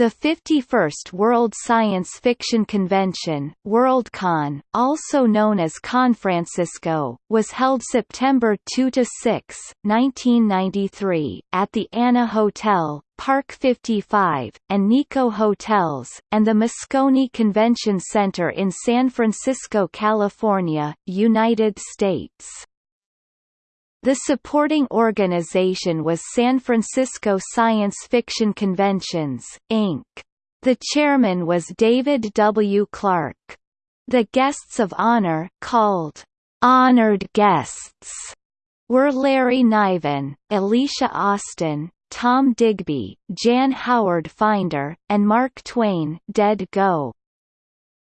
The 51st World Science Fiction Convention Worldcon, also known as Confrancisco, was held September 2–6, 1993, at the ANA Hotel, Parc 55, and Nikko Hotels, and the Moscone Convention Center in San Francisco, California, United States. The supporting organization was San Francisco Science Fiction Conventions, Inc. The chairman was David W. Clark. The guests of honor called honored guests were Larry Niven, Alicia Austin, Tom Digby, Jan Howard Finder, and Mark Twain Dead Go.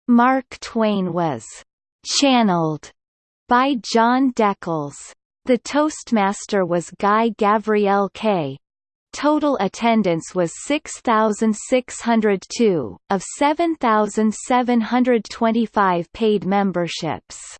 Mark Twain was channeled by Jon deCles. The Toastmaster was Guy Gavriel Kay. Total attendance was 6,602, of 7,725 paid memberships.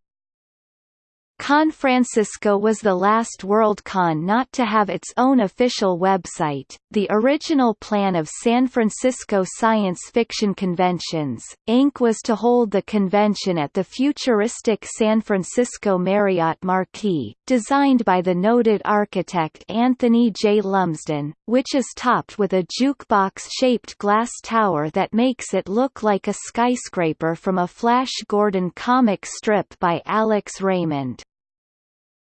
Confrancisco was the last Worldcon not to have its own official website. The original plan of San Francisco Science Fiction Conventions, Inc. was to hold the convention at the futuristic San Francisco Marriott Marquis, designed by the noted architect Anthony J. Lumsden, which is topped with a jukebox-shaped glass tower that makes it look like a skyscraper from a Flash Gordon comic strip by Alex Raymond.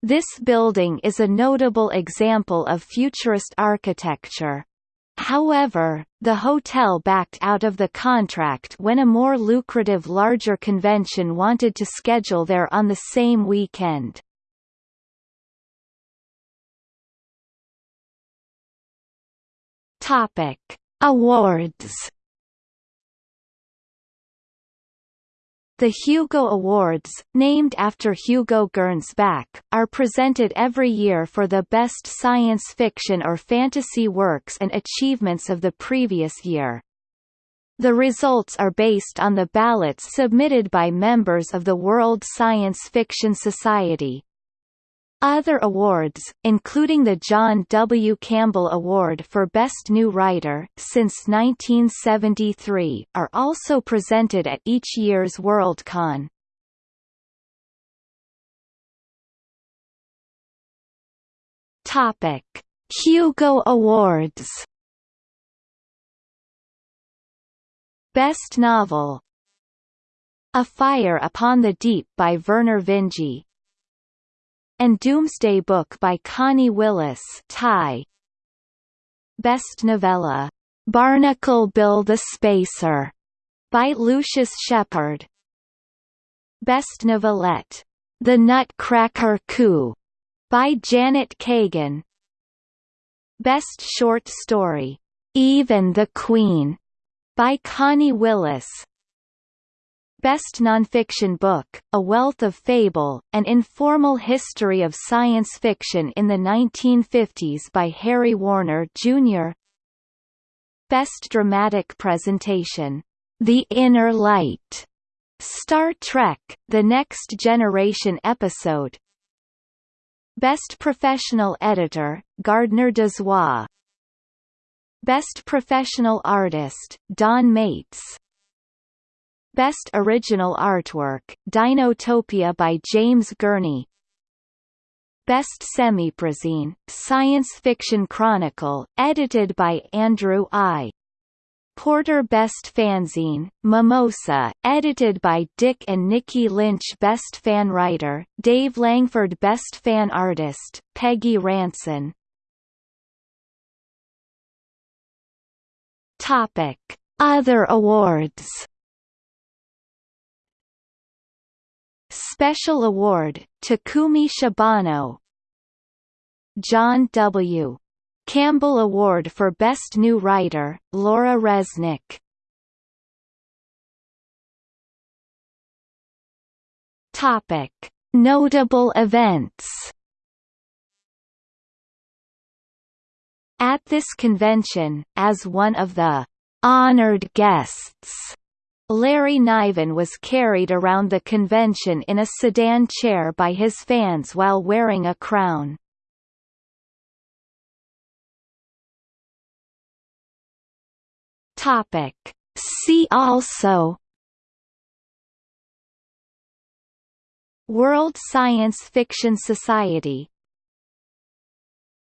This building is a notable example of futurist architecture. However, the hotel backed out of the contract when a more lucrative larger convention wanted to schedule there on the same weekend. Topic: Awards The Hugo Awards, named after Hugo Gernsback, are presented every year for the best science fiction or fantasy works and achievements of the previous year. The results are based on the ballots submitted by members of the World Science Fiction Society. Other awards, including the John W. Campbell Award for Best New Writer since 1973, are also presented at each year's Worldcon. Topic: Hugo Awards. Best Novel A Fire Upon the Deep by Vernor Vinge and Doomsday Book by Connie Willis tie. Best Novella, Barnacle Bill the Spacer, by Lucius Shepard. Best Novelette, The Nutcracker Coup, by Janet Kagan. Best Short Story, Even the Queen, by Connie Willis. Best Nonfiction Book, A Wealth of Fable, An Informal History of Science Fiction in the 1950s by Harry Warner, Jr. Best Dramatic Presentation, The Inner Light, Star Trek, The Next Generation episode. Best Professional Editor, Gardner Dozois Best Professional Artist, Don Maitz Best Original Artwork, Dinotopia by James Gurney Best Semiprozine, Science Fiction Chronicle, edited by Andrew I. Porter Best Fanzine, Mimosa, edited by Dick and Nikki Lynch Best Fan Writer, Dave Langford Best Fan Artist, Peggy Ranson Topic. Other awards Special Award, Takumi Shibano John W. Campbell Award for Best New Writer, Laura Resnick Topic. Notable events At this convention, as one of the honored guests Larry Niven was carried around the convention in a sedan chair by his fans while wearing a crown. Topic. See also World Science Fiction Society